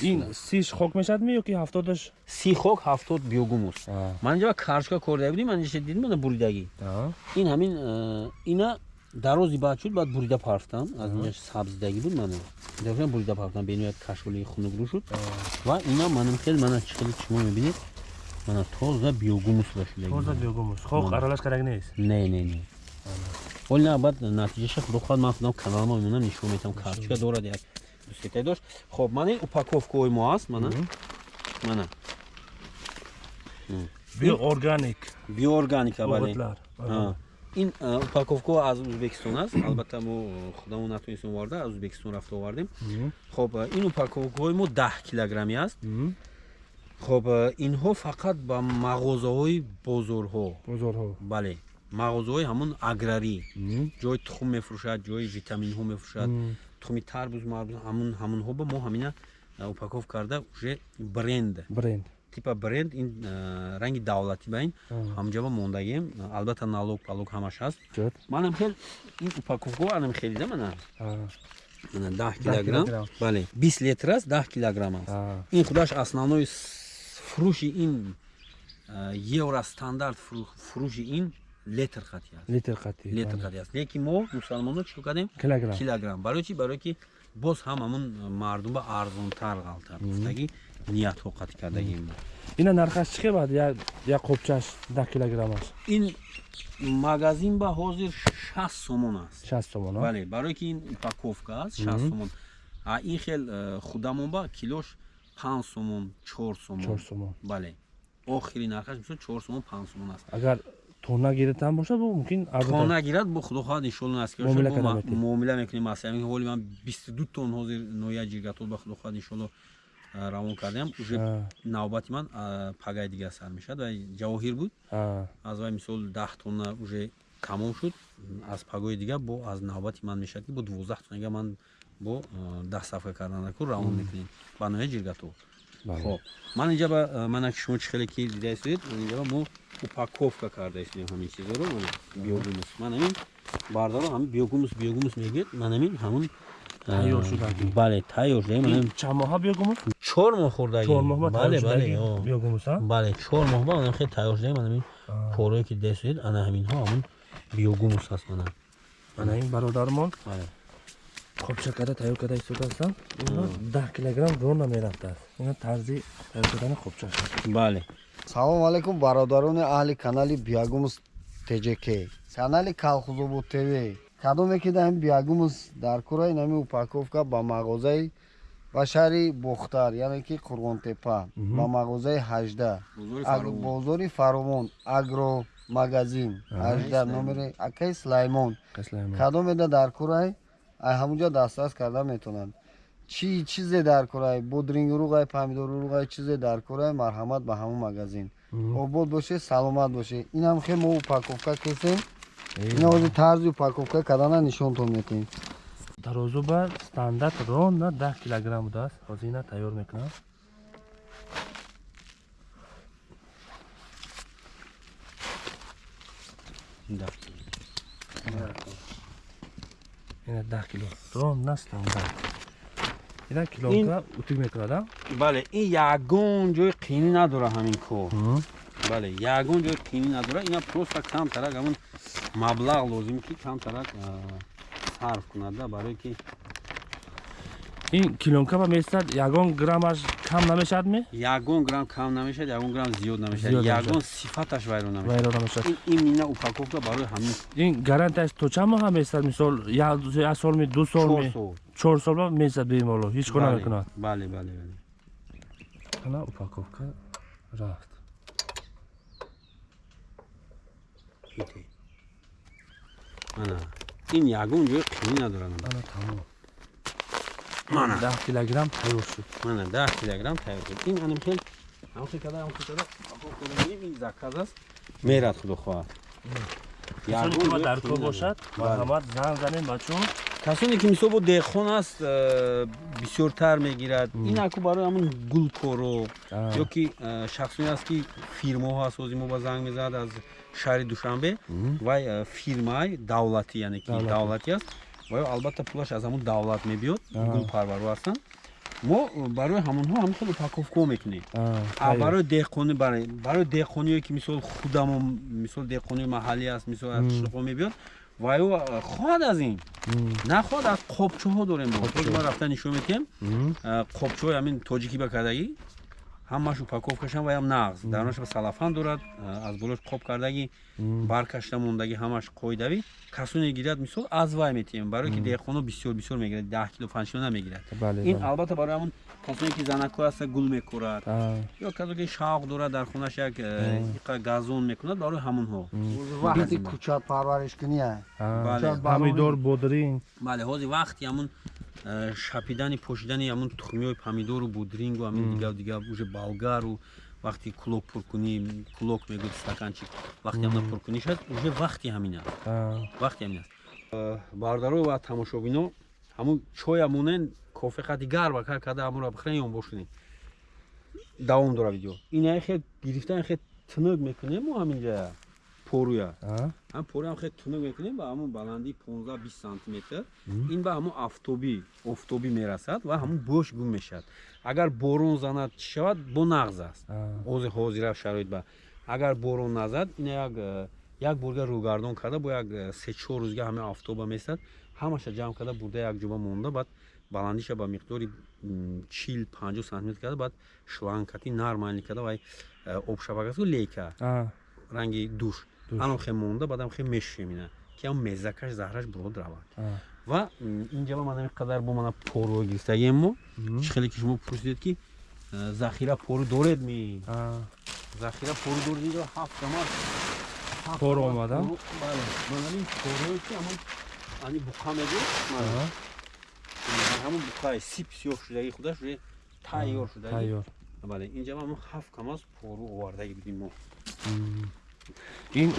[SPEAKER 2] сиш хок мешавадми ё ки ҳафтодаш?
[SPEAKER 1] си хок ҳафтод биогумус ман инҷа ба карчка кордагӣ будим ман дидим мана буридагӣ ин ҳамин ина дарози баъд шуд баъд бурида парфтам аз инҷа сабзидагӣ буд. Мана бурида парфтам бениҳоят кашоли хунукрӯ шуд. Ва ина манам хел мана чӣ хели шумо мебинед? Мана тоза биогумус ба
[SPEAKER 2] шудагитоза биогумус. Хок аралаш кардаг нест?
[SPEAKER 1] Не не не. Оли на баъд натиҷаша худо хоҳад ман худам каналма мемонам нишон метам. Карточка дорад як дусетай дошт. Хоб мана упаковкаҳои мо аст мана? Мана.
[SPEAKER 2] Биоорганик.
[SPEAKER 1] Биоорганика бале ин упаковка аз ӯзбекистон аст. Албатта мо худамон натонистем оварда аз ӯзбекистон рафта овардем. Хоб ин упаковкаҳои мо даҳ килограмми аст. Хоб инҳо фақат ба мағозаҳои бозорҳо.
[SPEAKER 2] Бозорҳо.
[SPEAKER 1] Бале мағозаҳои ҳамон аграрӣ. Ҷои тухм мефурӯшад ҷои витаминҳо мефурӯшад. Тухми тарбуз марбуз ҳамун ҳамунҳо ба мо ҳамина упаков карда уже бренд.
[SPEAKER 2] Бренд
[SPEAKER 1] типа бренд ин ранги давлатӣ ба ин. Ҳамҷаба мондагием албатта налог палог ҳамаш ҳаст манам хел ин упаковка анам хелида мана. Мана даҳ килограмм. бале бист литр аст даҳ килограмм аст. Ин худаш основной фурӯши ин евро стандарт фурӯши ин литр хати аст.
[SPEAKER 2] Литр хати
[SPEAKER 1] литр хати аст. Лекин мо мусалмонҳо чӣ кардем?
[SPEAKER 2] Килограмм.
[SPEAKER 1] Килограмм. Барои чи барое ки боз ҳам ҳамун мардума арзонтар ғалтар гуфтагӣ ниятҳо қатъ кардагим
[SPEAKER 2] ина нархаш чӣ қимат як қопчаш да килограммаш
[SPEAKER 1] ин магазин ба ҳозир шаст сомон аст.
[SPEAKER 2] Шаст сомон
[SPEAKER 1] бале барое ки ин упаковка аст шаст сомон. А ин хел э, худамон ба килош панҷ сомон чор сомон.
[SPEAKER 2] Чор сомон.
[SPEAKER 1] Бале охири нархаш мисол чор сомон панҷ сомон аст.
[SPEAKER 2] Агар тона гирад бошад мумкин
[SPEAKER 1] тона гирад бо худохоҳад иншоалло насиб муомила мекунем аз ҳоли ман бисту ду тон ҳозир ноя ҷиргатот ба худохоҳад иншоалло равон кардем уже навбати ман пагаи дига сар мешавад. Ва ҷавоҳир буд. Аз вай мисол даҳ тонна уже тамом шуд аз пагои дига бо аз навбати ман мешавад ки бо дувоздаҳ тоннага ман бо даҳ сафка карданаку равон мекунем. Ба ноя ҷиргатот хоб. Ман инҷа ба мана ки шумо чӣ хеле ки дида истодед инҷа ба мо упаковка карда истодем ҳамин чизоро биогумус. Ман ҳамин бардоро ҳамин биогумус биогумус мегӯед. Ман ҳамин ҳамун
[SPEAKER 2] тайёр шудаги
[SPEAKER 1] бале тайёр шуда ман
[SPEAKER 2] чанд моҳа биогумус
[SPEAKER 1] чор моҳ хӯрдаги.
[SPEAKER 2] чор моҳ
[SPEAKER 1] бале бале
[SPEAKER 2] биогумус
[SPEAKER 1] бале чор моҳ ба манам хеле тайёр шуда ман ҳамин корое ки дида истодед ана ҳаминҳо ҳамун биогумус аст мана
[SPEAKER 2] ана ин бародармон? Хобча карда тайёр карда истодааст даҳ килограмм рона мерафтааст ина тарзи тайёр кардани хобчаш
[SPEAKER 1] бале.
[SPEAKER 3] Салому алайкум бародарони аҳли канали биягумус тҷк канали калхузобу тв. Кадоме ки даҳм биягумус дар кураи нами упаковка ба мағозаи ба шаҳри бухтар яъне ки қурғонтепа ба мағозаи ҳажда. Бозори фаромон агро магазин ҳажда номери акаи сулаймон кадомеда дар кураи? Ай ҳамунҷо дастрас карда метавонанд чӣ чизе дар курай бодрингуруғай помидоруруғай чизе дар курай марҳамат ба ҳамун магазин. Обод боше саломат боше. Инам хе мо упаковка кесем ина ҳозир тарзи упаковка кардана нишонтон метиҳем
[SPEAKER 2] дарозу ба стандарт рон на даҳ килограмм будааст ҳозир ина тайёр мекунам. Ина даҳ кило. Рон на стандарт. Ина килока утук мекунад
[SPEAKER 1] бале ин ягон ҷои қинӣ надора ҳамин кор бале ягон ҷои қинӣ надора ина просто камтарак ҳамн маблағ лозим ки камтарак сарф кунада барое ки
[SPEAKER 2] ин килонка ба месад ягон граммаш кам намешавад ме?
[SPEAKER 1] Ягон грамм кам намешавад ягон грамм зиёд намешавад. Ягон сифаташ вайрон намешавад. Ин мина упаковка барои ҳамин.
[SPEAKER 2] Ин гарантияш то чанд моҳа месад мисол як солми ду солми чор сол. Месад бемоло ҳеҷ кор намекунад
[SPEAKER 1] бале бале бале.
[SPEAKER 2] Ана упаковка рафт.
[SPEAKER 1] Ана ин ягон ҷои қимӣ надорад
[SPEAKER 2] ана тамом. Мана. Даҳ килограмм тайёр шуд.
[SPEAKER 1] Мана даҳ килограмм тайёр шуд. Ин анам хел ҳамхи када ҳамхи када ин заказ аст. Мерад худо хоҳад.
[SPEAKER 2] Дар кор бошад? Марҳамат занг занем бачаҳо
[SPEAKER 1] касоне ки мисол бо деҳхон аст э, бисёртар мегирад. Ин аку барои ҳамн гулкоро ё ки э, шахсоне аст ки фирмоҳо аст ҳозир мо ба занг мезанад аз шаҳри душанбе вай э, фирмаи давлатӣ яъне ки давлатӣ. аст. Ва албатта пулаш аз ҳамун давлат мебиёд гулпарваро ҳастанд. Мо барои ҳамонҳо ҳам хел упаковка мекунем. Барои деҳқонӣ барои деҳқониое ки мисол худамон мисол деҳқони маҳаллӣ аст мисол аз қишлоқҳо мебиёд ваю хоҳад аз ин. Нахоҳад аз қопчаҳо дорем мо. Рафта нишон метиҳем қопчаҳои ҳамин тоҷикӣ ба кардагӣ ҳамаш упаковкашам ваям нағз. Дарунаша ба салафан дорад аз болош қоб кардаги баркашта мондаги ҳамаш қоидави касоне гирад мисол аз вай метием барое ки деҳқоно бисёр бисёр мегирад даҳ кило панҷ кило намегирад. Ин албатта барои ҳамон касоне ки занако аста гул мекорад ё касо ки шавқ дорад дар хонааш як иқа газон мекунад барои ҳамонҳо.
[SPEAKER 3] Вақти кӯча парвариш куние
[SPEAKER 2] помидор бодринг
[SPEAKER 1] бале. Ҳозир вақти ҳамон шапидани пошидани ҳамон тухмиҳои помидору бодрингу ҳамин дигар дигар уже болгару вақти кулок пуркунӣ кулок мегӯд стаканчик. Вақти ҳамна пуркунӣ шуд уже вақти ҳамин аст. Вақти ҳамин аст. Бародаро ва тамошобино ҳамун чоямонен кофеқа дигар ва кар карда ҳамонро бихӯрен ё бошунем. Давом дора видео. Инаи хел гирифтани хел тунук мекунем мо ҳаминҷая поруя. Ҳам поруям хел тунук мекунем ба ҳамун баландии 15-20 сантиметр. Ин ба ҳамун афтобӣ офтобӣ мерасад ва ҳамун бош гум мешавад. Агар борон занад чӣ шавад? Бо нағз аст. Ози ҳозира шароит ба. Агар борон назад ина як як бурга рӯгардон карда бо як се-чор рӯзга ҳама афтоба месад ҳамаша ҷамъ карда бурда якҷоба монда баъд баландиша ба миқдори чил панҷо сантиметр карда баъд шланкати нармайни карда вай обшабакасу лейка. Ранги душ ҳаном хе монда баъдам хе мешӯем ина ки ҳам мезакаш заҳраш бурод равад ва инҷаба ман қадар бо мана поруо гирифтагием мо чӣ хеле ки шумо пурсидед ки захира пору доред ми захира пору доред инҷа ҳафтама
[SPEAKER 2] пору омада?
[SPEAKER 1] бале манамин порое ки ҳамон ани буқа мегӯ ҳамон буқаи сип сиёҳ шудаги худаш уже тайёр шудаги. бале инҷаба ҳамон ҳафт камаз пору овардаги будем мо
[SPEAKER 2] ин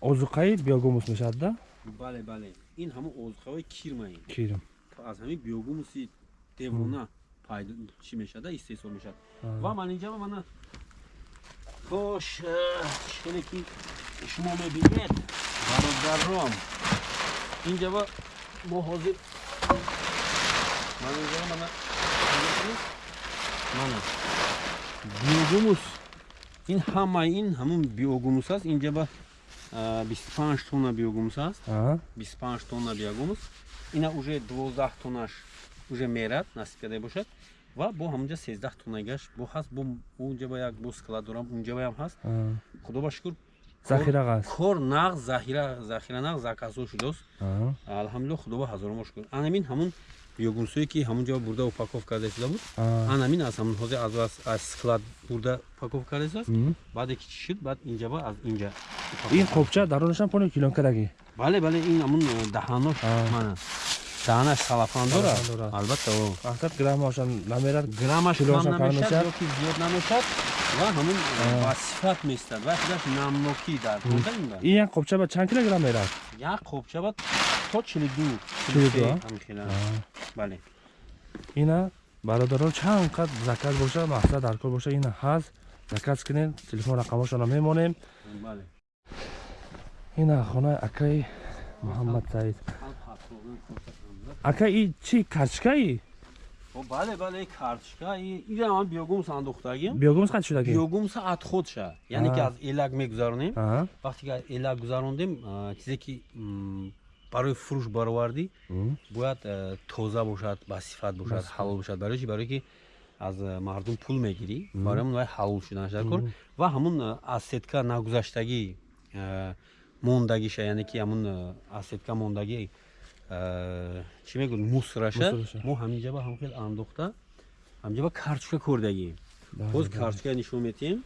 [SPEAKER 2] озуқаи биогумус мешавад да?
[SPEAKER 1] Бале бале. Ин ҳамон озуқаҳои кирмаи.
[SPEAKER 2] Кирм.
[SPEAKER 1] Аз ҳамин биогумуси девона пайдо чӣ мешавад истеҳсол мешавад. Ва ман инҷа мана хош чхеле ки шумо мебинед? Бародаром инҷаба мо ҳозир ман инҷа мана мана. Биогумус ин ҳамаи ин ҳамун биогумус аст. Инҷа ба 25 тонна биогумус аст. 25 тонна биогумус. Ина уже 12 тоннаш уже мерад насиб карда бошад. Ва бо ҳамунҷа 13 тоннагаш бо ҳаст бо унҷа ба як бо склад дорам унҷабаям ҳаст худо ба шукр
[SPEAKER 2] захираст
[SPEAKER 1] кор нағз захира захира нағз закасо шудааст алҳамдулилла худо ба ҳазорумо шукр анамин ҳамун биогумсое ки ҳамунҷо бурда упаковка карда шуда буд? Анамин аст ҳамун ҳозир аз склад бурда упаковка карда шудааст. Баъде ки чӣ шуд? Баъд инҷаба аз инҷа
[SPEAKER 2] ин қобча дарунашам пони килонкадаги
[SPEAKER 1] бале бале ин ҳамун даҳанош мана даҳанаш салафан дорад албатта
[SPEAKER 2] вақтат граммашам намерад
[SPEAKER 1] граммаш кам намешад ёки зиёд намешад? Ва ҳамун ба сифат местад ва худаш намнокӣ дар
[SPEAKER 2] ин як қобча ба чанд килограмм мерад?
[SPEAKER 1] Як қобча ба то чилду бале.
[SPEAKER 2] Ина бародарон чанд қад заказ боша мақсад дар кор боша. Ина ҳаст заказ кунед телефон рақамошонро мемонем. Ина хонаи акаи муҳаммад саид ака и чӣ карточкаи
[SPEAKER 1] бале бале карточка ин биогумс андохтагим
[SPEAKER 2] биогумс қад шудаги
[SPEAKER 1] биогумса отходша яъне ки аз элак мегузаронем. Вақте ки элак гузарондем чизе ки барои фурӯш баровардӣ бояд э, тоза бошад ба сифат бошад ҳалол бошад. Барои чи барое ки аз э, мардум пул мегирӣ. Барои ҳамн ҳалол шуданаш дар кор ва ҳамун э, асетка нагузаштагӣ мондагиша. Яъне ки ҳамун асетка мондагӣ чӣ мегӯ мусраша? Мо ҳаминҷаба ҳам хел андохта. ҳаминҷаба карточка кордагием боз карточка нишон метиҳем.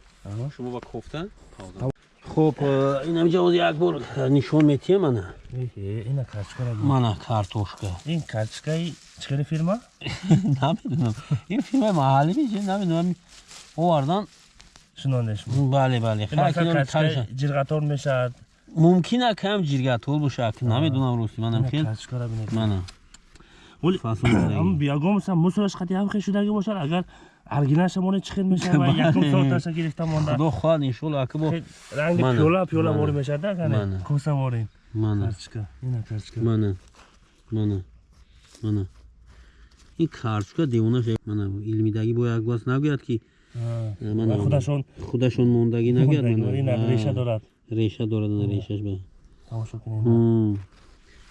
[SPEAKER 1] Шумо ба кофта хуб ин ҳаминҷа оз як бор нишон метиҳем ана
[SPEAKER 2] ина карточка
[SPEAKER 1] мана картошка.
[SPEAKER 2] Ин карточкаи чӣ хеле фирма?
[SPEAKER 1] Намедонам. Ин фирмаи маҳаллӣ меши намедонам. Овардан
[SPEAKER 2] шунонеш
[SPEAKER 1] бале бале.
[SPEAKER 2] Ҷирғатор мешавад
[SPEAKER 1] мумкин а кам ҷиргатол бошад намедонам рости. Манам хел мана.
[SPEAKER 2] Биягомса мусораш қати ҳам хел шудаги бошад агар аргинаша моне чӣ хел мешава якум соаташа гирифта монда.
[SPEAKER 1] Худо хоҳад иншолла ака бо
[SPEAKER 2] ранги пиёла пиёла вори мешавад кане? Коса ворин карточка ина карточка
[SPEAKER 1] мана. Мана. Мана. Ин карточка девонаш мана илмидаги бо як бас нагӯяд ки
[SPEAKER 2] худашон
[SPEAKER 1] худашон мондагӣ нагӯяд
[SPEAKER 2] реша дорад
[SPEAKER 1] реша дорад решаш ба.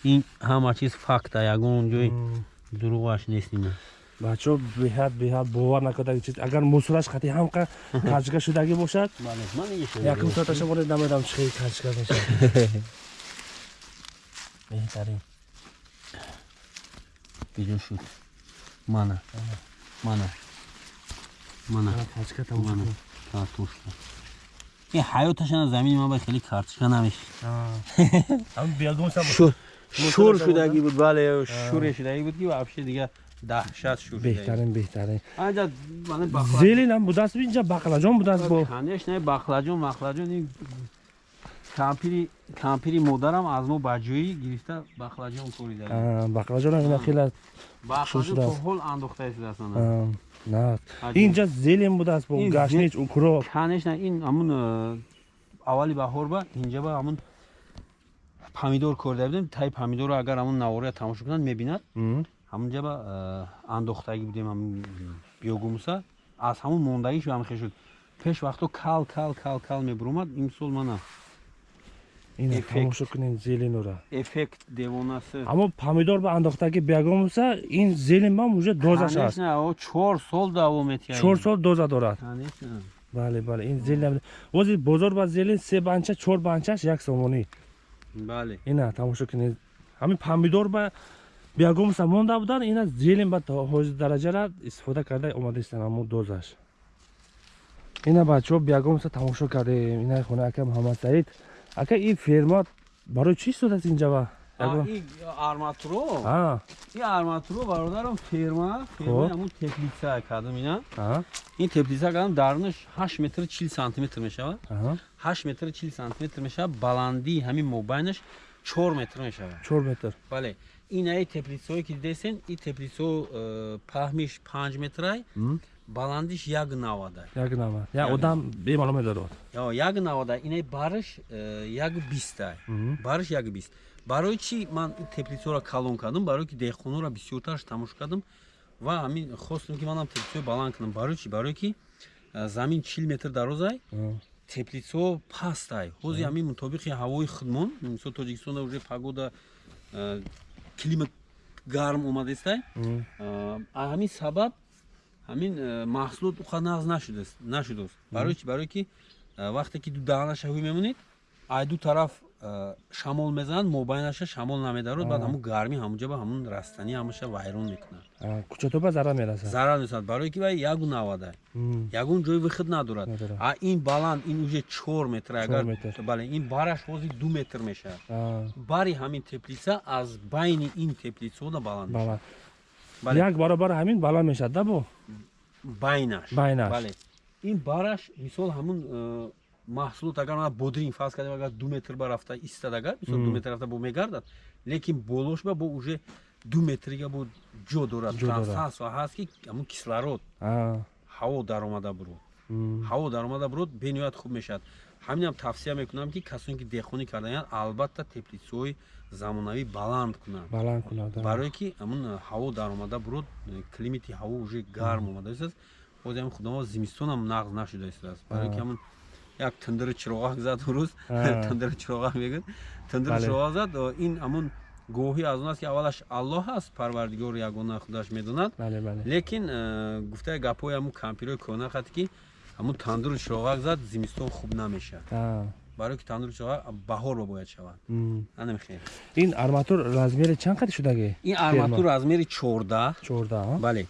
[SPEAKER 1] Ин ҳама чиз факта ягон ҷои дурӯғаш нест ина
[SPEAKER 2] бачаҳо беҳад беҳад бовар накардаги чиз агар мусораш қати ҳамқа качка шудагӣ бошад якум соаташа боле намедам чӣ хел качка мешавад. Беҳтарин.
[SPEAKER 1] Биҷо шуд. Мана. Мана. Мана.
[SPEAKER 2] Качка
[SPEAKER 1] мана
[SPEAKER 2] тамошо
[SPEAKER 1] картошка ин ҳаёташана замини ман ба хеле картошка намешид
[SPEAKER 2] ам биягумсам
[SPEAKER 1] шур
[SPEAKER 2] Мусораш
[SPEAKER 1] шудагӣ буд бале шуре шудагӣ буд ки вообще дига даҳшат шур
[SPEAKER 2] беҳтарин беҳтарин.
[SPEAKER 1] Анҷа мана бахла.
[SPEAKER 2] Зелин ам будааст инҷа бақлаҷон будааст бо.
[SPEAKER 1] Конечно бахлаҷон махлаҷон ин кампири кампири модарам аз мо баҷоӣ гирифта бахлаҷон корида.
[SPEAKER 2] Аа, бақлаҷонам ина хела
[SPEAKER 1] бахлаҷон
[SPEAKER 2] шудааст.
[SPEAKER 1] то ҳол андохтаи шудааст ана
[SPEAKER 2] аа, на. Инҷа зелин будааст бо
[SPEAKER 1] Ин
[SPEAKER 2] гашнич укро
[SPEAKER 1] конечно ин ҳамун э, аввали баҳор ба инҷа ба ҳамун помидор корида будем. Таи помидорро агар ҳамун навория тамошо кунад мебинад. Ҳамунҷа ба э, андохтагӣ будем ҳамун биёгумуса. Аз ҳамун мондагишу ҳамин хел шуд пеш вақто кал кал кал кал мебуромад имсол мана.
[SPEAKER 2] Тамошо кунед зеленура
[SPEAKER 1] эффект девонасы.
[SPEAKER 2] Аммо помидор ба андохтаги биягумса ин зелен бам уже дозаш аст.
[SPEAKER 1] чор сол давом метиҳад
[SPEAKER 2] чор сол доза дорад. Бале бале ин зелен ози бозор ба зелен се банча чор банчаш як сомонӣ.
[SPEAKER 1] Бале.
[SPEAKER 2] Ина тамошо кунед ҳамин помидор ба биягумса монда будан ина зелен ба ҳози дараҷара истифода карда омадаистан аммо дозаш. Ина бачаҳо биягумса тамошо кардем. Ина хона ака муҳаммад саид ака ин ферма барои чӣ истодааст инҷа ба
[SPEAKER 1] А,
[SPEAKER 2] ягон-
[SPEAKER 1] ин арматуро? Ин арматуро бародарам ферма ферма
[SPEAKER 2] Хоб.
[SPEAKER 1] ҳамун теплица кардам ина. Ин теплица кардам дарунаш 8 метр 40 сантиметр мешавад. 8 метр 40 сантиметр мешавад баландии ҳамин мобайнаш 4 метр мешавад
[SPEAKER 2] чор метр.
[SPEAKER 1] Бале инаи теплицаое ки дидесен ин теплицо э, паҳмиш 5 метрай баландиш 1,90
[SPEAKER 2] як нама як
[SPEAKER 1] Як
[SPEAKER 2] одам бемаълум медорад
[SPEAKER 1] ё 1,90 инаи бариш э, 1,20
[SPEAKER 2] Мгм.
[SPEAKER 1] бариш 1,20 барои чӣ ман ин теплицаро калон кардам барое ки деҳқонора бисёртараш тамошо кардам ва ҳамин хостам ки манам теплицао баланд кунам барои чӣ? Барое ки э, замин 40 метр дарозай
[SPEAKER 2] А,
[SPEAKER 1] теплицао пастай ҳозир ҳамин мутобиқи ҳавои худмон мисол тоҷикистонда уже погода э, климат гарм омадаистай а ҳамин сабаб ҳамин э, маҳсулот уқа нағз нашудааст нашудааст. Барои чӣ барое ки э, вақте ки ду даҳанаша ҳуй мемонед ай ду тараф э, шамол мезанад мобайнаша шамол намедарод баъд ҳамун гармӣ ҳамунҷа ба ҳамун растанӣ ҳамаша вайрон мекунад.
[SPEAKER 2] Кучатоба зарар мерасад?
[SPEAKER 1] Зарар месад барое ки вай ягу навада ягон ҷои выход надорад. А ин баланд ин уже чор метр агар бале ин бараш ҳозир ду метр мешавад. Бари ҳамин теплица аз байни ин теплицаона баланд мешавад.
[SPEAKER 2] Як баробар ҳамин баланд мешавад да бо?
[SPEAKER 1] Байнаш.
[SPEAKER 2] Байнаш.
[SPEAKER 1] бале ин бараш мисол ҳамун э, маҳсулот агар мана бодрин фарз кардем агар ду метр ба рафта истад агар мисол ду метр рафта бо мегардад лекин болош ба бо уже ду метрига бо ҷо дорад трансфасо ҳаст ки ҳамун кислород ҳаво даромада бурод.
[SPEAKER 2] М,
[SPEAKER 1] ҳаво даромада бурод бениҳоят хуб мешавад ҳаминам тавсия мекунам ки касоне ки деҳқонӣ кардаянд албатта теплицаҳои замонавӣ баланд кунанд.
[SPEAKER 2] Баланд кунад
[SPEAKER 1] барое ки ҳамун ҳаво даромада бурод климати ҳаво уже гарм омада истааст ҳозир ҳамин худомо зимистонам нағз нашуда истааст барое ки
[SPEAKER 2] А.
[SPEAKER 1] ҳамун як тандири чироғак зад рӯз тандири чироғак мегӯяд тандири чироғак зад о, ин ҳамун гоҳӣ аз он аст ки аввалаш аллоҳ аст парвардигор ягона худаш медонад. Лекин э, гуфтаи гапҳои ҳамун кампирои кӯна хати ки ҳамун тандири чироғак зад зимистон хуб намешавад. Барое ки тандири чироғак баҳор ба бояд шавад.
[SPEAKER 2] М.
[SPEAKER 1] анамехел
[SPEAKER 2] ин арматур размери чанд қади шудаги
[SPEAKER 1] ин арматур размери чордаҳ.
[SPEAKER 2] Чорда а?
[SPEAKER 1] бале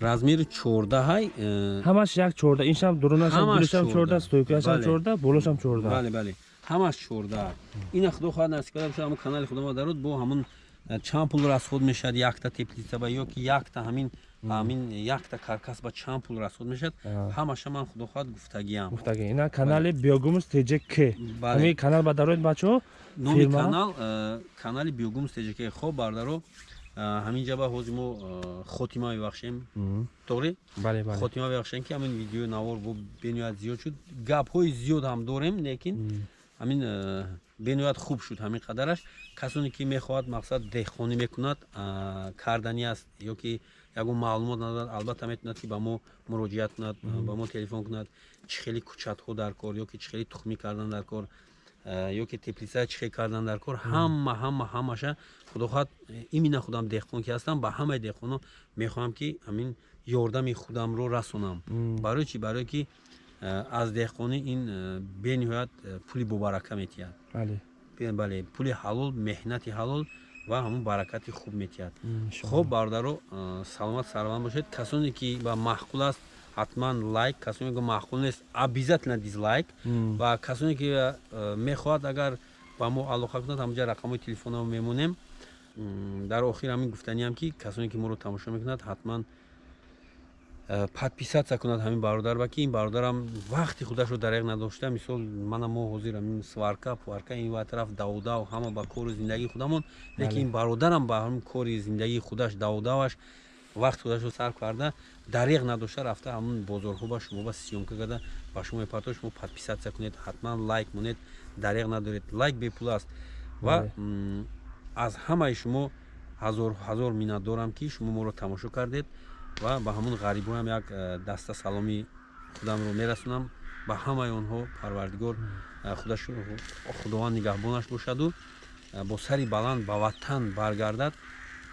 [SPEAKER 1] размери чордаҳай э,
[SPEAKER 2] ҳамаш як чорда иншам дурунашам
[SPEAKER 1] Ҳамаш
[SPEAKER 2] гулишам чорда стойкаашам чорда болошам чорда
[SPEAKER 1] бале бале ҳамаш чордаҳ. Ина худо хоҳад насиб карда ҳамун канали худомо дарод бо ҳамун э, чанд пул расход мешавад якта теплица ба ё ки якта ҳамин ҳамин якта каркас ба чанд пул расход мешавад. Ҳамаша ман худо хоҳад гуфтагиам.
[SPEAKER 2] Гуфтаги ина канали биогумус тҷк
[SPEAKER 1] Бале.
[SPEAKER 2] ҳамин канал ба дароид бачаҳо
[SPEAKER 1] номи канал э, канали биогум стеҷаки хоб бардаро э, ҳамин ҷаба ҳозир мо э, хотима мебахшем. Тоғри
[SPEAKER 2] бале бале.
[SPEAKER 1] Хотима мебахшем ки ҳамин видеои навор бо бениҳоят зиёд шуд. Гапҳои зиёд ҳам дорем лекин ҳамин бениҳоят хуб шуд ҳамин қадараш. Касоне ки мехоҳад мақсад деҳқонӣ мекунад кардани аст ё ки ягон маълумот надорад албатта метавонад ки ба мо муроҷиат кунад ба мо телефон кунад чӣ хели кӯчатҳо дар кор ё ки чӣ хели тухмӣ кардан дар кор ё ки теплица чихе кардан дар кор ҳама ҳама ҳамаша худохоҳад имина худам деҳқон ки ҳастам ба ҳамаи деҳқоно мехоҳам ки ҳамин ёрдами худамро расонам. Барои чӣ? Барое ки аз деҳқонӣ ин бениҳоят пули бобарака метиҳад. Бале пули ҳалол меҳнати ҳалол ва ҳамун баракати хуб метиҳад. Хуб бародаро саломат сарванд бошед. Касоне ки ба маъқул аст ҳатман лайк касоне ки маъқул нест обязательно дизлайк. Ва касоне ки мехоҳад агар ба мо алоқа кунад ҳамҷа рақамҳои телефонро мемонем. Дар охир ҳамин гуфтаниам ки касоне ки моро тамошо мекунад ҳатман подписатсия кунад ҳамин бародар ва ки ин бародарам вақти худашро дареғ надошта. Мисол мана мо ҳозирам ин сварка пуарка ин ва тараф давдав ҳама ба кору зиндагии худамон. Лекин ин бародарам ба ҳамин кори зиндагии худаш давдаваш вақти худашро сарф карда дареғ надошта рафта ҳамун бозорҳо ба шумо ба сиёмка карда ба шумо мепартод шумо подписатсия кунед ҳатман лайк монед дареғ надоред лайк бепул аст. Ва аз ҳамаи шумо ҳазор ҳазор миннатдорам ки шумо моро тамошо кардед ва ба ҳамун ғарибоам як э, даста саломи худамро мерасонам ба ҳамаи онҳо парвардигор э, худованд нигаҳбонаш бошаду э, бо сари баланд ба ватан баргардад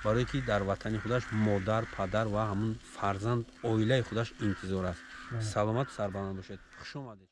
[SPEAKER 1] барое ки дар ватани худаш модар падар ва ҳамун фарзанд оилаи худаш интизор аст. Саломату сарбаланд бошед. Хуш омадед